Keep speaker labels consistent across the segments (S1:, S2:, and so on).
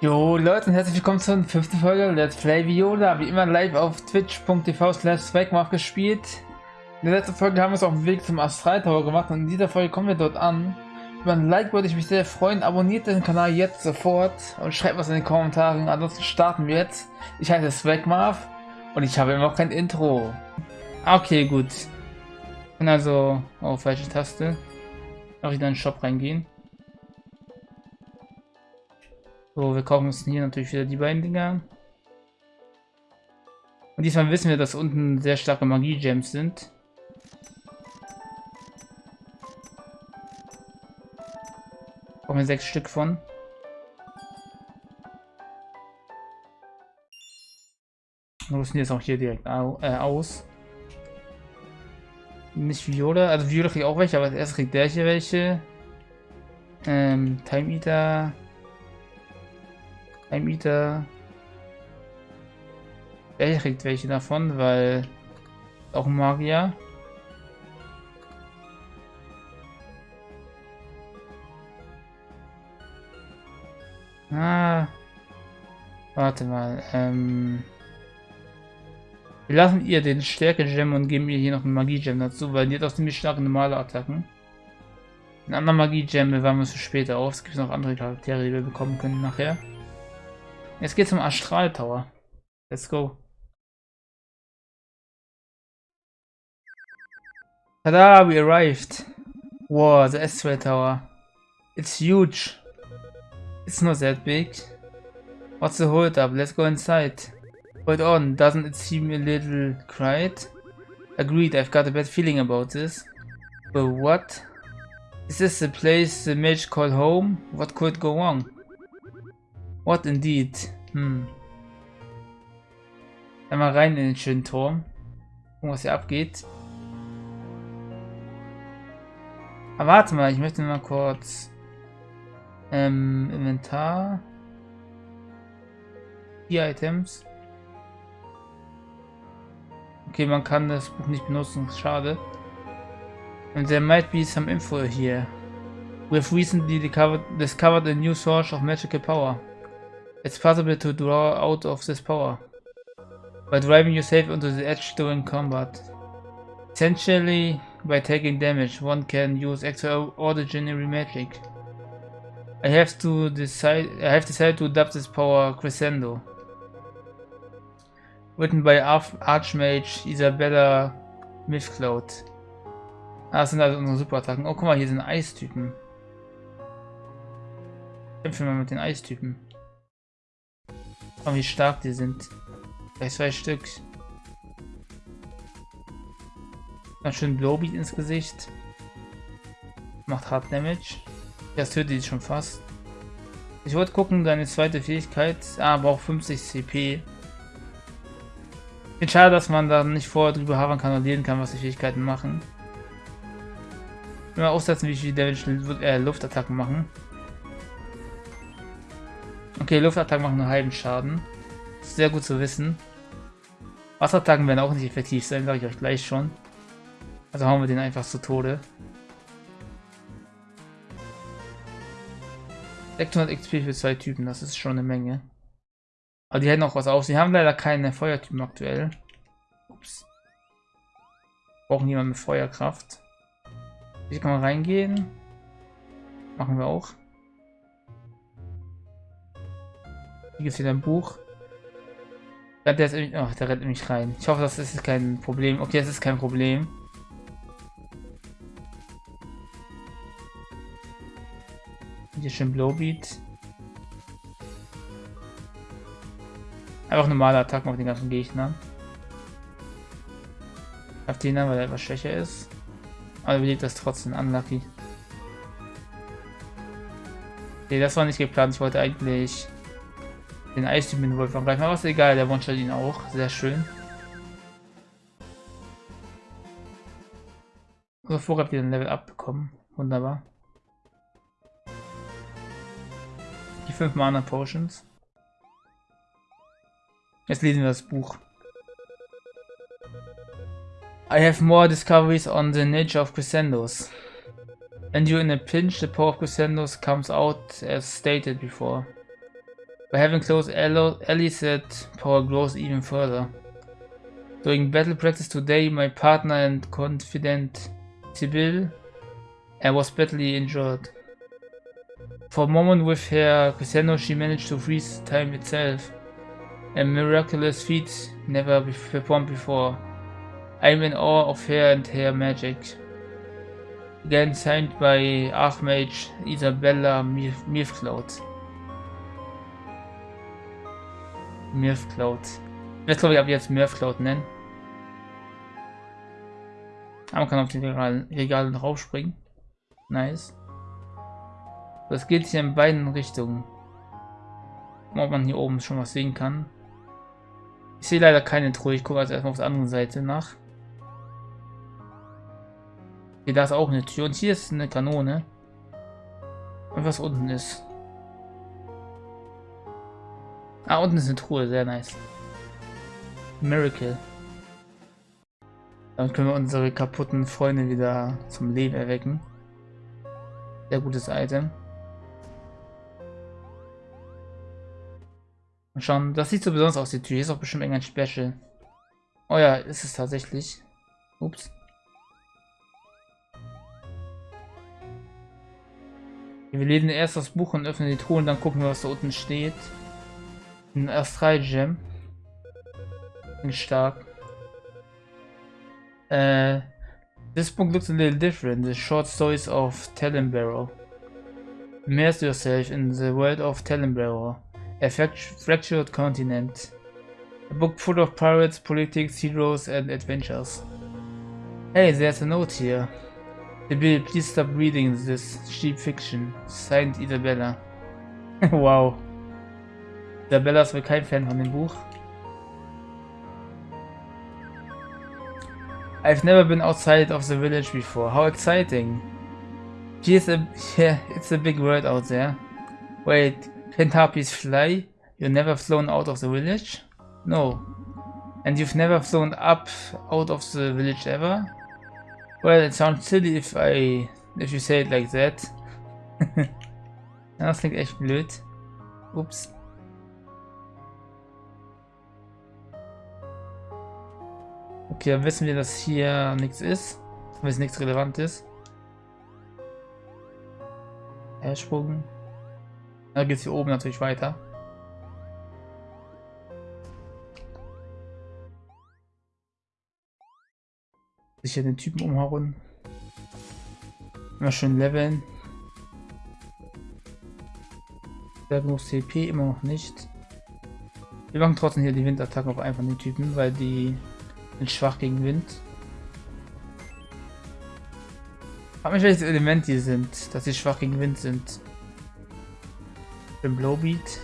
S1: Jo Leute und herzlich willkommen zur fünften Folge Let's Play Viola, wie immer live auf twitch.tv slash gespielt. In der letzten Folge haben wir es auf dem Weg zum Astral Tower gemacht und in dieser Folge kommen wir dort an. Über ein Like würde ich mich sehr freuen, abonniert den Kanal jetzt sofort und schreibt was in den Kommentaren, ansonsten starten wir jetzt. Ich heiße Swagmarv und ich habe immer noch kein Intro. Okay, gut. Ich kann also auf falsche Taste auch wieder in den Shop reingehen. So, wir kaufen uns hier natürlich wieder die beiden Dinger. Und diesmal wissen wir, dass unten sehr starke Magie-Gems sind. Brauchen wir sechs Stück von. Wir rüsten jetzt auch hier direkt äh, aus. Nicht Viola, also Viola kriegt auch welche, aber erst kriegt der hier welche. Ähm, Time Eater. Ein Mieter. Er kriegt welche davon, weil auch ein Magier. Ah. Warte mal. Ähm. Wir lassen ihr den Stärke-Gem und geben ihr hier noch einen Magie-Gem dazu, weil die hat auch ziemlich starke normale Attacken. Ein anderer Magie-Gem bewahren wir für später auf. Es gibt noch andere Charaktere, die wir bekommen können nachher. Jetzt geht's zum Astral Tower. Let's go. Tada, we arrived. Wow, the Astral Tower. It's huge. It's not that big. What's the hold up? Let's go inside. Hold on, doesn't it seem a little quiet? Agreed, I've got a bad feeling about this. But what? Is this the place the mage called home? What could go wrong? What indeed? Hm. Einmal rein in den schönen Turm. Gucken, was hier abgeht. Aber warte mal, ich möchte mal kurz ähm, Inventar. Vier Items. Okay, man kann das Buch nicht benutzen, schade. And there might be some info here. We have recently discovered a new source of magical power. It's possible to draw out of this power by driving yourself onto the edge during combat. Essentially, by taking damage, one can use extraordinary magic. I have to decide. I have decided to adopt this power Crescendo. Written by Arch Archmage Isabella Mythcloud. Ah, das sind also unsere Superattacken. Oh, guck mal, hier sind Eistypen. Kämpfen wir mit den Eistypen. Oh, wie stark die sind. Gleich zwei Stück. Ganz schön Blowbeat ins Gesicht. Macht Hard Damage. Das tötet die schon fast. Ich wollte gucken, deine zweite Fähigkeit. Ah, braucht 50 CP. Finde schade, dass man da nicht vorher drüber haben kann und lesen kann, was die Fähigkeiten machen. Immer aussetzen, wie viel Damage äh, Luftattacken machen. Okay, Luftattacken machen nur halben Schaden. Sehr gut zu wissen. Wasserattacken werden auch nicht effektiv sein, sage ich euch gleich schon. Also hauen wir den einfach zu Tode. 600 XP für zwei Typen, das ist schon eine Menge. Aber die hätten auch was auf. Sie haben leider keine Feuertypen aktuell. Ups. Brauchen jemanden mit Feuerkraft. Hier kann man reingehen. Machen wir auch. Hier gibt es wieder ein Buch. Der, ist, oh, der rennt nämlich rein. Ich hoffe, das ist kein Problem. Okay, das ist kein Problem. Hier schön Blowbeat. Einfach normale Attacken auf den ganzen Gegnern. Auf den weil er etwas schwächer ist. Aber überlebt das trotzdem unlucky. Nee, das war nicht geplant. Ich wollte eigentlich den Eistyp mit Wolf angreifen, aber ist egal, der one ihn auch. Sehr schön. Vorher habt ihr ein Level abbekommen. Wunderbar. Die 5 Mana Potions. Jetzt lesen wir das Buch. I have more discoveries on the nature of crescendos. When you're in a pinch, the power of crescendos comes out as stated before. By having close allies that power grows even further. During battle practice today, my partner and confidant Sibyl I was badly injured. For a moment with her Cristiano she managed to freeze time itself. A miraculous feat never performed before. I'm in awe of her and her magic. Again signed by Archmage Isabella Mirfcloud. Mirfcloud. Ich werde glaube ich ab jetzt Mirfcloud nennen. Aber man kann auf die Regalen, Regalen raufspringen. Nice. Das geht hier in beiden Richtungen. Ob man hier oben schon was sehen kann. Ich sehe leider keine Truhe. Ich gucke also erstmal auf der anderen Seite nach. Hier, da ist auch eine Tür. Und hier ist eine Kanone. Und was unten ist. Ah, unten ist eine Truhe. Sehr nice. Miracle. Damit können wir unsere kaputten Freunde wieder zum Leben erwecken. Sehr gutes Item. Und schauen, das sieht so besonders aus, die Tür. Hier ist auch bestimmt irgendein Special. Oh ja, ist es tatsächlich. Ups. Wir lesen erst das Buch und öffnen die Truhe und dann gucken wir, was da unten steht. Ein Astral Gem. Stark. Äh, this book looks a little different. The short stories of Talonbarrow. Immerse yourself in the world of Talonbarrow, a fractured continent. A book full of pirates, politics, heroes, and adventures. Hey, there's a note here. Bill, please stop reading this cheap fiction. Signed Isabella. wow. Isabella ist wohl kein Fan von dem Buch. I've never been outside of the village before. How exciting. Here's a, yeah, it's a big world out there. Wait, can harpies fly? You've never flown out of the village? No. And you've never flown up out of the village ever? Well, it sounds silly if I, if you say it like that. das klingt echt blöd. Ups. Okay, dann wissen wir, dass hier nichts ist. Wenn es nichts relevant ist. Ersprung. Da geht es hier oben natürlich weiter. Sicher den Typen umhauen. Immer schön leveln. Sehr genug CP, immer noch nicht. Wir machen trotzdem hier die Windattacken auf von den Typen, weil die sind schwach gegen Wind. Frag mich, welches Element die sind, dass sie schwach gegen Wind sind. Den Blowbeat.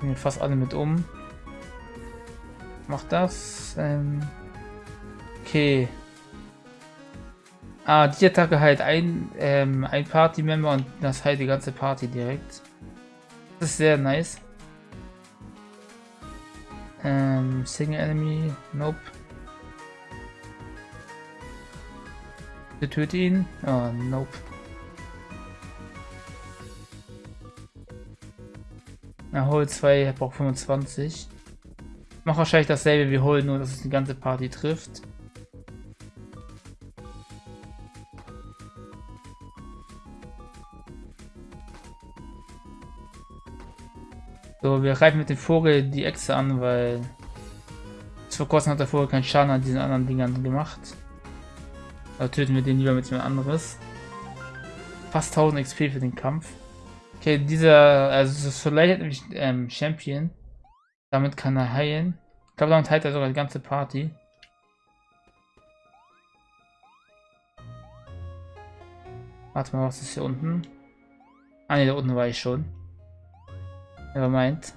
S1: Gehen fast alle mit um. Mach das. Ähm okay. Ah, die Attacke halt ein, ähm, ein Party-Member und das halt die ganze Party direkt. Das ist sehr nice. Ähm, Single Enemy, nope. Wir töten ihn. Oh, nope. Na, Hol 2 braucht 25. Mach wahrscheinlich dasselbe wie Hol, nur dass es die ganze Party trifft. So, wir greifen mit dem Vogel die Echse an, weil vor kurzem hat der Vogel keinen Schaden an diesen anderen Dingern gemacht. Da töten wir den lieber mit jemand anderes. Fast 1000 XP für den Kampf. Okay, dieser, also Soleil hat nämlich ähm, Champion. Damit kann er heilen. Ich glaube, damit heilt er sogar die ganze Party. Warte mal, was ist hier unten? Ah ne, da unten war ich schon. Never mind.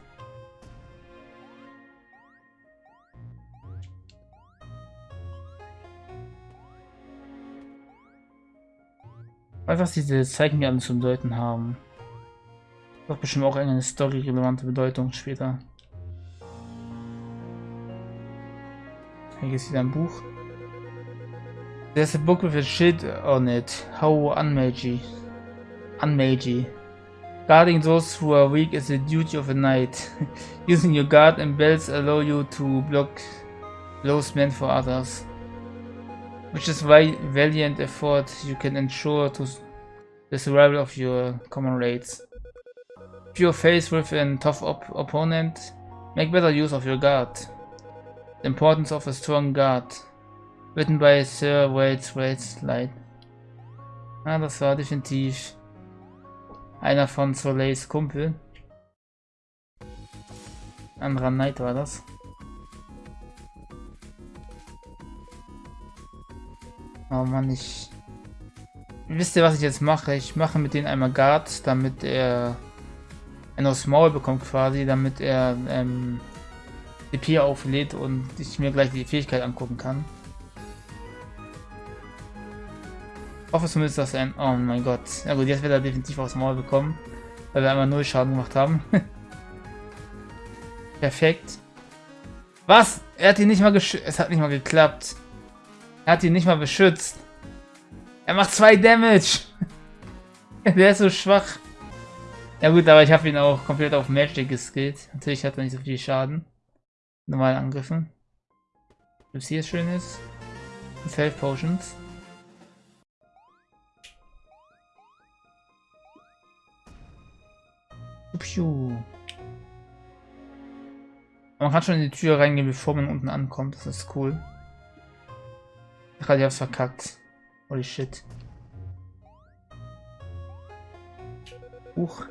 S1: Was diese Zeichen alle zu bedeuten haben. Doch bestimmt auch eine story-relevante Bedeutung später. Hier ist wieder ein Buch. There's a book with a shit on it. How unmagi. Unmagi. Guarding those who are weak is the duty of a knight. Using your guard and belts allow you to block blows meant for others. Which is why valiant effort you can ensure to the survival of your comrades. If you're faced with a tough op opponent, make better use of your guard. The importance of a strong guard. Written by Sir Wade Light. Ah, das war definitiv einer von Soleils Kumpel. Anderer Knight war das. Oh Mann, ich... Wisst ihr, was ich jetzt mache? Ich mache mit denen einmal Guard, damit er ein aufs Maul bekommt quasi, damit er ähm, DP auflädt und ich mir gleich die Fähigkeit angucken kann. Hoffe zumindest, dass ein... Oh mein Gott. Ja gut, jetzt wird er definitiv aufs Maul bekommen, weil wir einmal null Schaden gemacht haben. Perfekt. Was? Er hat ihn nicht mal geschützt. Es hat nicht mal geklappt. Er hat ihn nicht mal beschützt. Er macht zwei Damage. Der ist so schwach. Ja gut, aber ich habe ihn auch komplett auf Magic geskillt. Natürlich hat er nicht so viel Schaden. Normalen Angriffen. Was hier schön ist. Health Potions. Man kann schon in die Tür reingehen, bevor man unten ankommt. Das ist cool. Gerade ich hab's verkackt. Holy shit. Huch.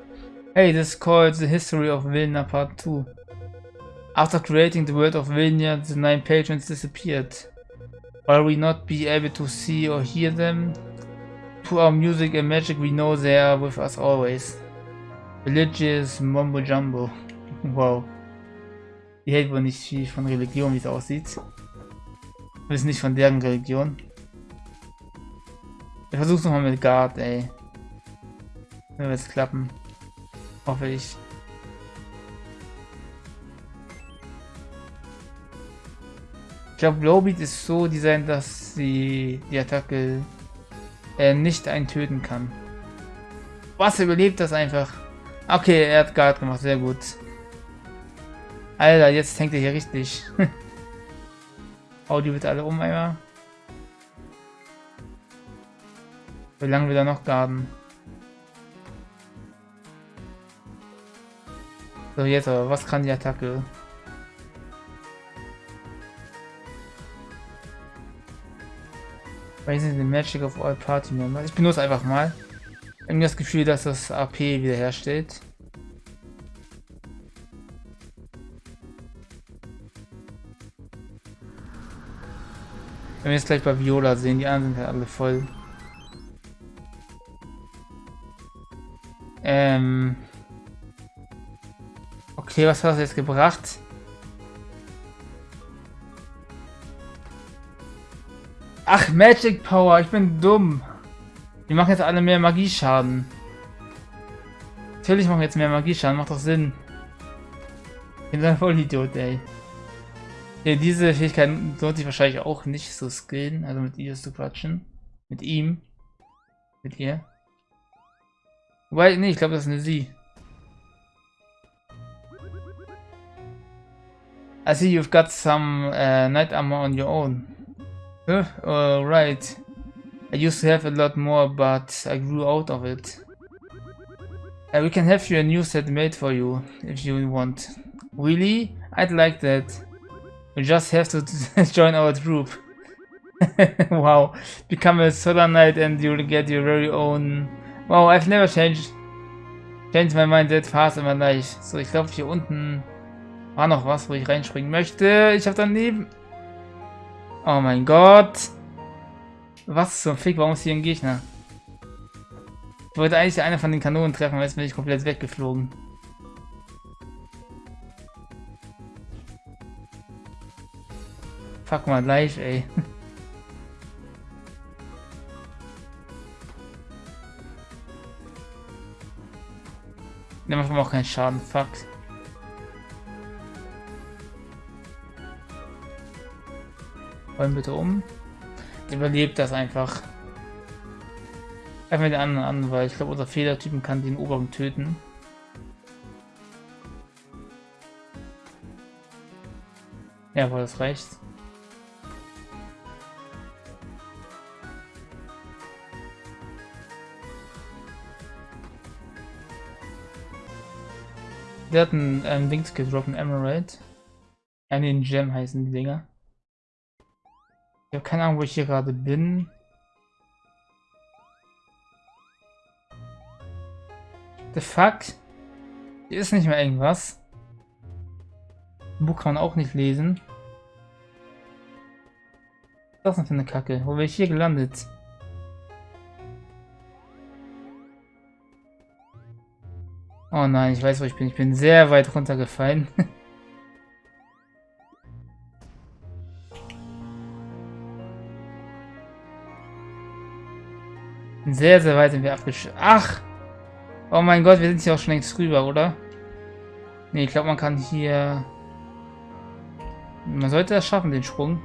S1: Hey, this is called the history of Vilna part 2. After creating the world of Vilna, the nine patrons disappeared. While we not be able to see or hear them, through our music and magic we know they are with us always. Religious Mumbo Jumbo. Wow. Die hält wohl nicht viel von Religion, wie es aussieht. Wir wissen nicht von deren Religion. Ich versuch's nochmal mit Guard, ey. Wenn wir es klappen. Hoffe ich. Ich glaube, Blowbeat ist so designt, dass sie die Attacke äh, nicht einen töten kann. Was, überlebt das einfach? Okay, er hat Guard gemacht, sehr gut. Alter, jetzt hängt er hier richtig. Hau die bitte alle um einmal. Wie lange wir da noch garden? So, jetzt aber, was kann die Attacke? Raising the Magic of all Party Members. Ich benutze einfach mal. Habe das Gefühl, dass das AP wiederherstellt. Wenn wir jetzt gleich bei Viola sehen, die anderen sind ja alle voll. Ähm. Okay, was hat das jetzt gebracht? Ach, Magic Power, ich bin dumm. Die machen jetzt alle mehr Magieschaden. Natürlich machen jetzt mehr Magieschaden, macht doch Sinn. Ich bin ein Vollidiot, ey. Ja, diese Fähigkeit lohnt sich wahrscheinlich auch nicht zu skillen, also mit ihr zu quatschen. Mit ihm. Mit ihr. Wobei, nee, ich glaube, das ist eine sie. I see you've got some uh, night armor on your own. Huh? Alright. I used to have a lot more, but I grew out of it. Uh, we can have you a new set made for you, if you want. Really? I'd like that. You just have to join our troop. wow. Become a Solar Knight and you'll get your very own... Wow, I've never changed changed my mind that fast in my life. So, ich glaube hier unten war noch was, wo ich reinspringen möchte. Ich habe daneben... Oh mein Gott. Was zum Fick, warum ist hier ein Gegner? Ich wollte eigentlich eine von den Kanonen treffen, aber jetzt bin ich komplett weggeflogen. Fuck mal live, ey. Der macht auch keinen Schaden, fuck. Wollen bitte um überlebt das einfach. Einfach wir den anderen an, weil ich glaube, unser Fehlertypen kann den oberen töten. Ja, Jawohl, das reicht. Der hat einen ähm, gedroppt, einen Emerald. Äh, ja, den Gem heißen die Dinger. Habe keine Ahnung, wo ich hier gerade bin. The fuck? Hier ist nicht mehr irgendwas. Buch kann man auch nicht lesen. Was ist das denn für eine Kacke? Wo bin ich hier gelandet? Oh nein, ich weiß, wo ich bin. Ich bin sehr weit runtergefallen. sehr, sehr weit sind wir abgesch... Ach! Oh mein Gott, wir sind hier auch schon längst rüber, oder? Ne, ich glaube, man kann hier... Man sollte das schaffen, den Sprung.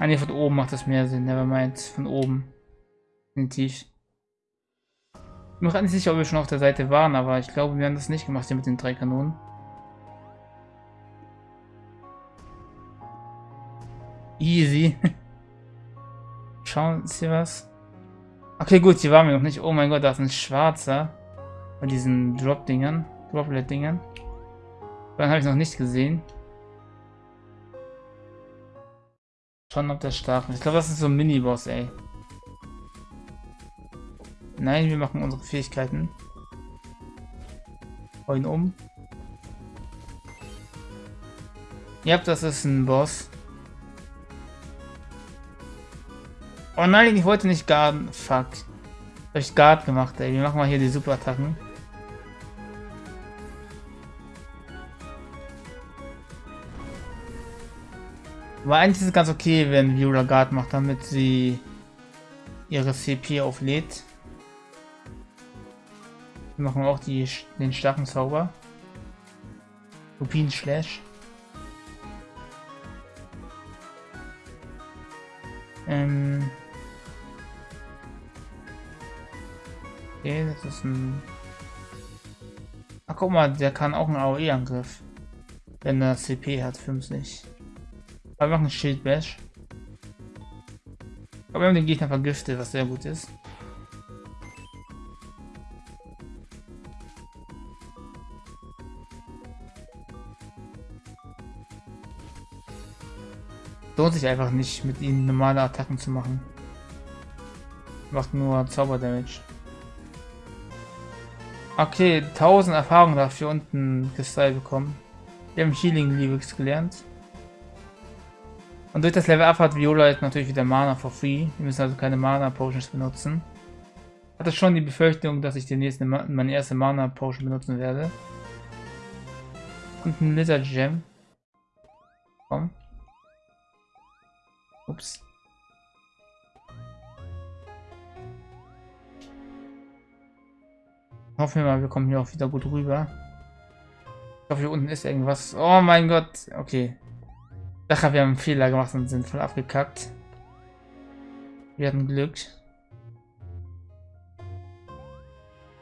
S1: Ah ne, von oben macht das mehr Sinn. Nevermind, von oben. Definitiv. Ich bin mir nicht sicher, ob wir schon auf der Seite waren, aber ich glaube, wir haben das nicht gemacht hier mit den drei Kanonen. Easy. Schauen Sie was. Okay, gut, hier waren wir noch nicht. Oh mein Gott, da ist ein schwarzer. Bei diesen Drop-Dingern. Droplet-Dingern. Dann habe ich noch nicht gesehen. Schauen, ob der stark ist. Ich glaube, das ist so ein Mini-Boss, ey. Nein, wir machen unsere Fähigkeiten. Hau um. Ja, das ist ein Boss. Oh nein, ich wollte nicht garden. Fuck. Hab ich Guard gemacht, ey. Wir machen mal hier die Superattacken. Aber eigentlich ist es ganz okay, wenn Viola Guard macht, damit sie ihre CP auflädt. Wir machen auch die, den starken Zauber. Lupin Slash. Ähm Okay, das ist ein... Ach, guck mal, der kann auch einen AOE-Angriff. Wenn er CP hat, 50. Aber wir machen Shield Bash. Aber wir haben den Gegner vergiftet, was sehr gut ist. Lohnt sich einfach nicht, mit ihnen normale Attacken zu machen. Macht nur Zauber-Damage. Okay, 1000 Erfahrungen dafür unten Kristall bekommen. Wir haben Healing Lyrics gelernt. Und durch das Level Up hat Viola jetzt natürlich wieder Mana for free. Wir müssen also keine Mana Potions benutzen. Hatte schon die Befürchtung, dass ich demnächst meine erste Mana Potion benutzen werde. Und ein Lizard Gem. Komm. Ups. Hoffen wir mal, wir kommen hier auch wieder gut rüber. Ich hoffe, hier unten ist irgendwas. Oh mein Gott. Okay. Ich wir haben einen Fehler gemacht und sind voll abgekackt. Wir hatten Glück.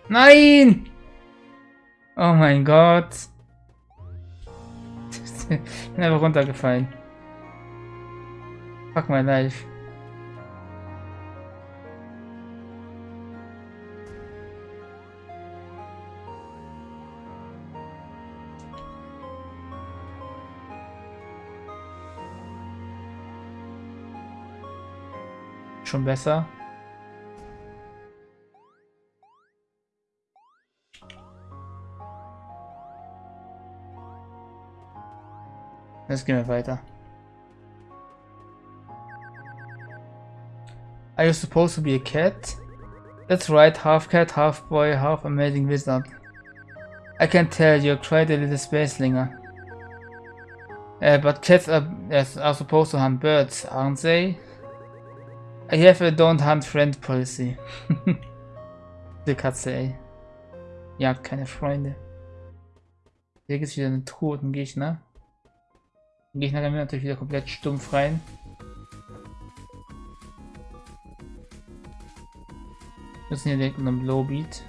S1: Nein! Oh mein Gott. ich bin einfach runtergefallen. Fuck my life. Schon besser. Jetzt gehen wir weiter. Are you supposed to be a cat? That's right, half cat, half boy, half amazing wizard. I can tell you're quite a little spacelinger. Uh, but cats are, are supposed to hunt birds, aren't they? I have a don't hunt friend policy. Die Katze, ey. Jagt keine Freunde. Hier gibt es wieder einen toten Gegner. Den Gegner gehen wir natürlich wieder komplett stumpf rein. Wir müssen hier direkt in einem Lowbeat.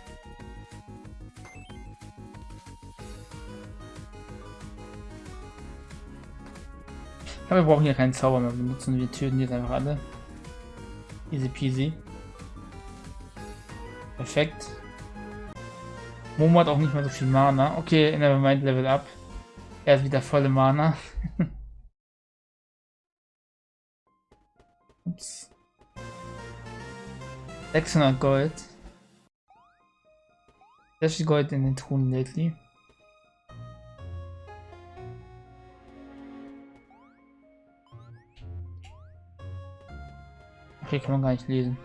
S1: Aber wir brauchen hier keinen Zauber mehr, wir benutzen wir Türen jetzt einfach alle. Easy peasy. Perfekt. Momo hat auch nicht mehr so viel Mana. Okay, Nevermind Level Up. Er ist wieder volle Mana. Ups. 600 Gold. Sehr viel Gold in den Truhen lately. Okay, kann man gar nicht lesen.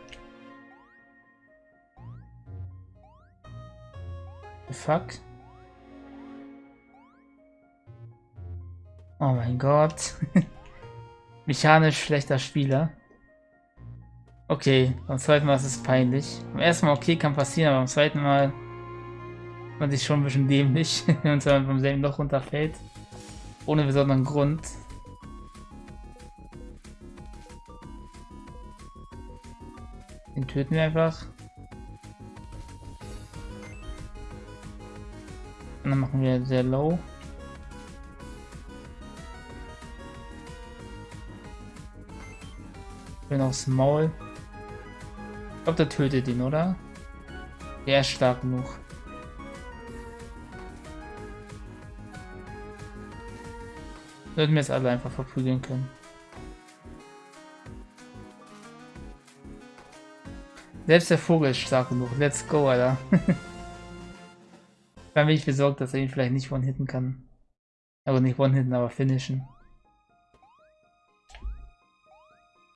S1: The fuck? Oh mein Gott. Mechanisch schlechter Spieler. Okay, beim zweiten Mal ist es peinlich. Beim ersten Mal okay, kann passieren, aber beim zweiten Mal man sich schon ein bisschen dämlich, wenn man vom selben Loch runterfällt. Ohne besonderen Grund. Töten wir einfach. Und dann machen wir sehr low. Bin aufs Maul. Ich glaube, der tötet ihn, oder? Der ist stark genug. Sollten wir es alle einfach verprügeln können. Selbst der Vogel ist stark genug. Let's go, Alter. Dann bin ich besorgt, dass er ihn vielleicht nicht one-hitten kann. Aber nicht one-hitten, aber finishen.